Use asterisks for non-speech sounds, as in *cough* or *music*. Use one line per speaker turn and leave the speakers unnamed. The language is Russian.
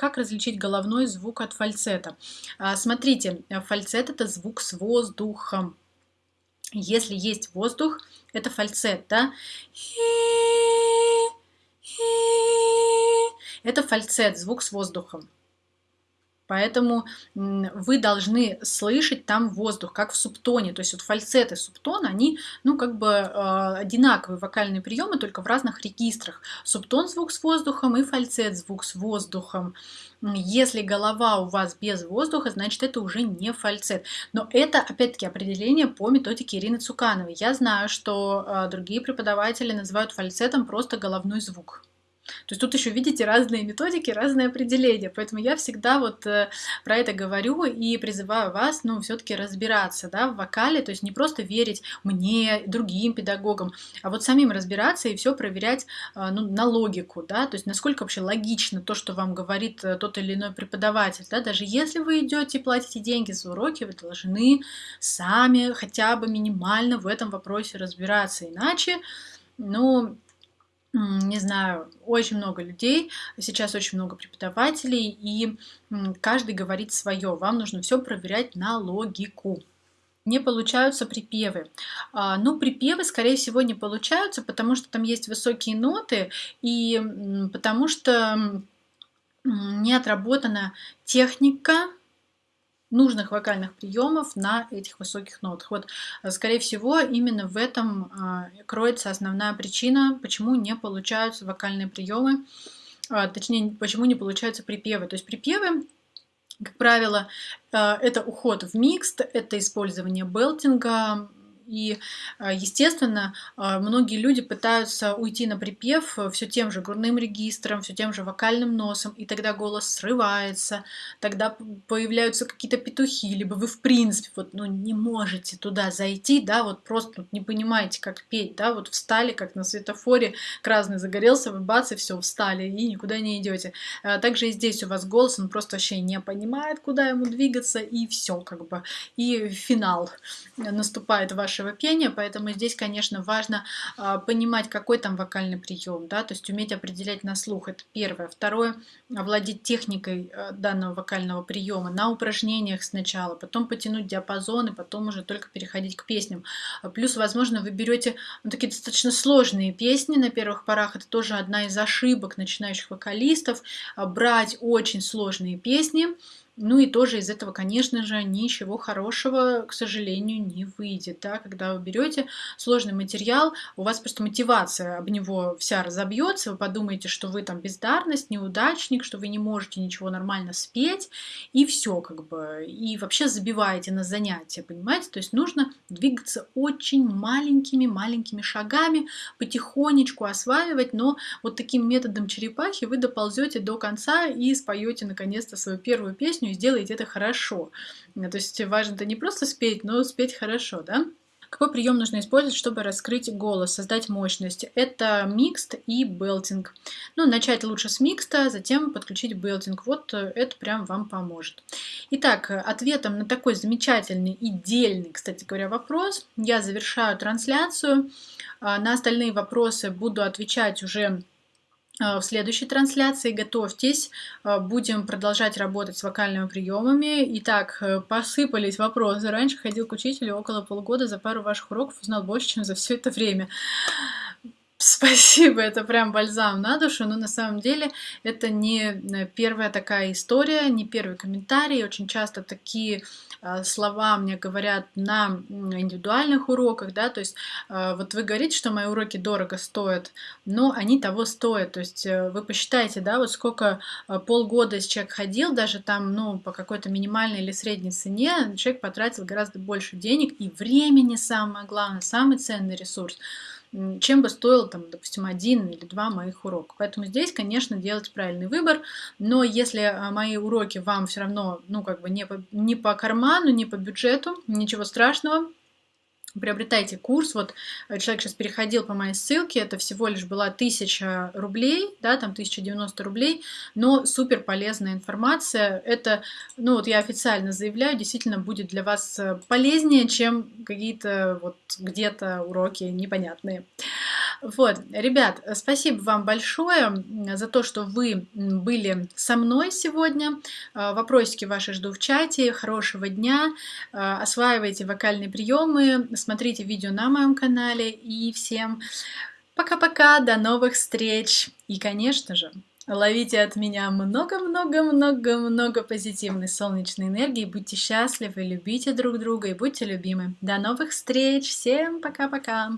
как различить головной звук от фальцета? А, смотрите, фальцет это звук с воздухом. Если есть воздух, это фальцет, да? Это фальцет, звук с воздухом. Поэтому вы должны слышать там воздух, как в субтоне. То есть вот фальцет и субтон, они, ну, как бы э, одинаковые вокальные приемы, только в разных регистрах. Субтон звук с воздухом и фальцет звук с воздухом. Если голова у вас без воздуха, значит это уже не фальцет. Но это, опять-таки, определение по методике Ирины Цукановой. Я знаю, что э, другие преподаватели называют фальцетом просто головной звук. То есть тут еще видите разные методики, разные определения. Поэтому я всегда вот э, про это говорю и призываю вас, ну, все-таки разбираться, да, в вокале, то есть не просто верить мне, другим педагогам, а вот самим разбираться и все проверять, э, ну, на логику, да, то есть насколько вообще логично то, что вам говорит э, тот или иной преподаватель, да, даже если вы идете и платите деньги за уроки, вы должны сами хотя бы минимально в этом вопросе разбираться, иначе, ну, не знаю, очень много людей, сейчас очень много преподавателей, и каждый говорит свое. Вам нужно все проверять на логику. Не получаются припевы. А, ну, припевы, скорее всего, не получаются, потому что там есть высокие ноты, и потому что не отработана техника нужных вокальных приемов на этих высоких нотах. Вот, э, скорее всего, именно в этом а, кроется основная причина, почему не получаются вокальные приемы, а, точнее, почему не получаются припевы. То есть припевы как правило, э, это уход в микст, это использование белтинга, и, а, естественно, а, многие люди пытаются уйти на припев э, все тем же грудным регистром, все тем же вокальным носом, и тогда голос срывается, тогда появляются какие-то петухи, либо вы в принципе вот, ну, не можете туда зайти, да, вот просто не понимаете, как петь, да, вот встали, как на светофоре, красный загорелся, вы бац, и все, встали, и никуда не идете. Также и здесь у вас голос, он просто вообще не понимает, куда ему двигаться, и все, как бы, и финал наступает ваш вашего пения, поэтому здесь, конечно, важно э, понимать, какой там вокальный прием, да, то есть уметь определять на слух, это первое. Второе, овладеть техникой э, данного вокального приема на упражнениях сначала, потом потянуть диапазон и потом уже только переходить к песням. Плюс, возможно, вы берете ну, такие достаточно сложные песни на первых порах, это тоже одна из ошибок начинающих вокалистов, брать очень сложные песни, ну и тоже из этого, конечно же, ничего хорошего, к сожалению, не выйдет. Да? Когда вы берете сложный материал, у вас просто мотивация об него вся разобьется, вы подумаете, что вы там бездарность, неудачник, что вы не можете ничего нормально спеть, и все как бы. И вообще забиваете на занятия, понимаете? То есть нужно двигаться очень маленькими-маленькими шагами, потихонечку осваивать, но вот таким методом черепахи вы доползете до конца и споете наконец-то свою первую песню, и сделаете это хорошо. То есть важно-то не просто спеть, но спеть хорошо, да? Какой прием нужно использовать, чтобы раскрыть голос, создать мощность? Это микст и белтинг. Ну, начать лучше с микста, затем подключить белтинг. Вот э, это прям вам поможет. Итак, ответом на такой замечательный, идеальный, кстати говоря, вопрос я завершаю трансляцию. На остальные вопросы буду отвечать уже Э, в следующей трансляции. Готовьтесь, э, будем продолжать работать с вокальными приемами. Итак, э, посыпались вопросы. Раньше ходил к учителю около полгода, за пару ваших уроков узнал больше, чем за все это время. Спасибо, *laughs* это прям бальзам на душу, но на самом деле это не первая такая история, не первый комментарий. Очень часто такие Э, слова мне говорят на индивидуальных уроках, да, то есть э, вот вы говорите, что мои уроки дорого стоят, но они того стоят, то есть э, вы посчитайте, да, вот сколько полгода человек ходил, даже там, ну, по какой-то минимальной или средней цене, человек потратил гораздо больше денег. И времени, самое главное, самый ценный ресурс чем бы стоил, там, допустим, один или два моих урока. Поэтому здесь, конечно, делать правильный выбор, но если а, мои уроки вам все равно, ну, как бы не по, не по карману, не по бюджету, ничего страшного, приобретайте курс. Вот э, человек сейчас переходил по моей ссылке, это всего лишь была 1000 рублей, да, там 1090 рублей, но супер полезная информация. Это, ну вот я официально заявляю, действительно будет для вас э, полезнее, чем какие-то вот где-то уроки непонятные. Вот, ребят, спасибо вам большое за то, что вы были со мной сегодня. А, вопросики ваши жду в чате. Хорошего дня. А, осваивайте вокальные приемы, смотрите видео на моем канале. И всем пока-пока, до новых встреч. И, конечно же, ловите от меня много-много-много-много позитивной солнечной энергии. Будьте счастливы, любите друг друга и будьте любимы. До новых встреч. Всем пока-пока.